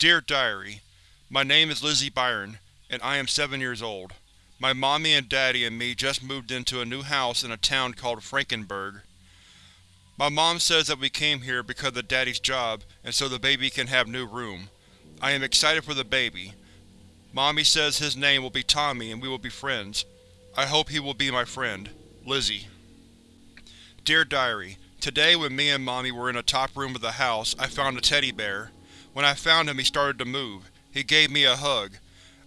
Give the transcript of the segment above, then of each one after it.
Dear Diary, My name is Lizzie Byron, and I am 7 years old. My mommy and daddy and me just moved into a new house in a town called Frankenberg. My mom says that we came here because of daddy's job and so the baby can have new room. I am excited for the baby. Mommy says his name will be Tommy and we will be friends. I hope he will be my friend. Lizzie. Dear Diary, Today when me and Mommy were in the top room of the house, I found a teddy bear. When I found him he started to move. He gave me a hug.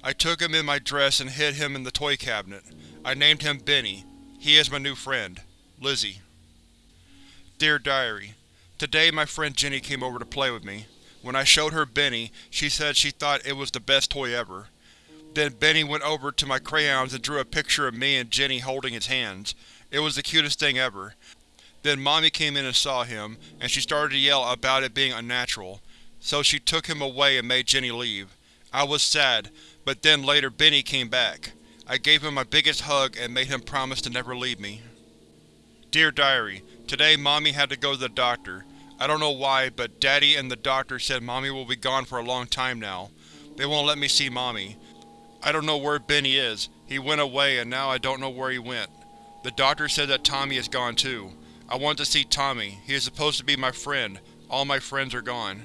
I took him in my dress and hid him in the toy cabinet. I named him Benny. He is my new friend. Lizzie. Dear Diary, Today my friend Jenny came over to play with me. When I showed her Benny, she said she thought it was the best toy ever. Then Benny went over to my crayons and drew a picture of me and Jenny holding his hands. It was the cutest thing ever. Then Mommy came in and saw him, and she started to yell about it being unnatural, so she took him away and made Jenny leave. I was sad, but then later Benny came back. I gave him my biggest hug and made him promise to never leave me. Dear Diary, Today Mommy had to go to the doctor. I don't know why, but Daddy and the doctor said Mommy will be gone for a long time now. They won't let me see Mommy. I don't know where Benny is. He went away and now I don't know where he went. The doctor said that Tommy is gone too. I want to see Tommy. He is supposed to be my friend. All my friends are gone.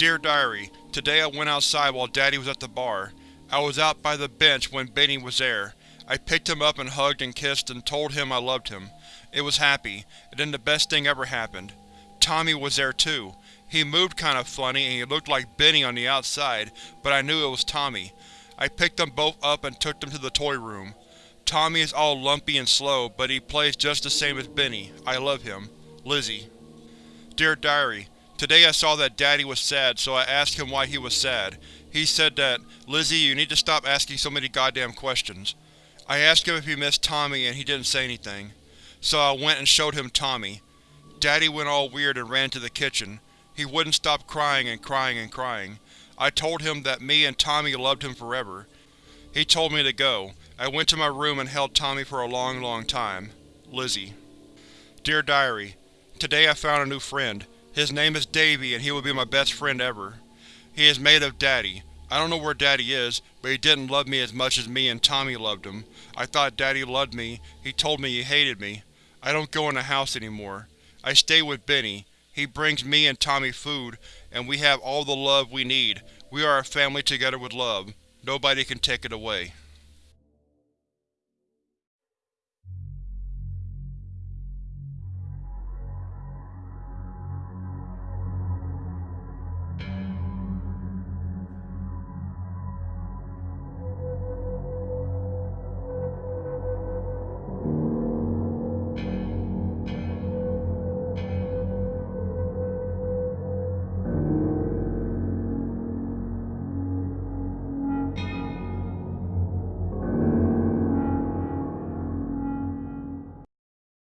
Dear Diary, Today I went outside while Daddy was at the bar. I was out by the bench when Benny was there. I picked him up and hugged and kissed and told him I loved him. It was happy, and then the best thing ever happened. Tommy was there too. He moved kinda funny and he looked like Benny on the outside, but I knew it was Tommy. I picked them both up and took them to the toy room. Tommy is all lumpy and slow, but he plays just the same as Benny. I love him. Lizzie. Dear Diary, Today I saw that Daddy was sad, so I asked him why he was sad. He said that, Lizzie, you need to stop asking so many goddamn questions. I asked him if he missed Tommy and he didn't say anything. So I went and showed him Tommy. Daddy went all weird and ran to the kitchen. He wouldn't stop crying and crying and crying. I told him that me and Tommy loved him forever. He told me to go. I went to my room and held Tommy for a long, long time. Lizzie. Dear Diary, Today I found a new friend. His name is Davy and he will be my best friend ever. He is made of Daddy. I don't know where Daddy is, but he didn't love me as much as me and Tommy loved him. I thought Daddy loved me. He told me he hated me. I don't go in the house anymore. I stay with Benny. He brings me and Tommy food, and we have all the love we need. We are a family together with love. Nobody can take it away.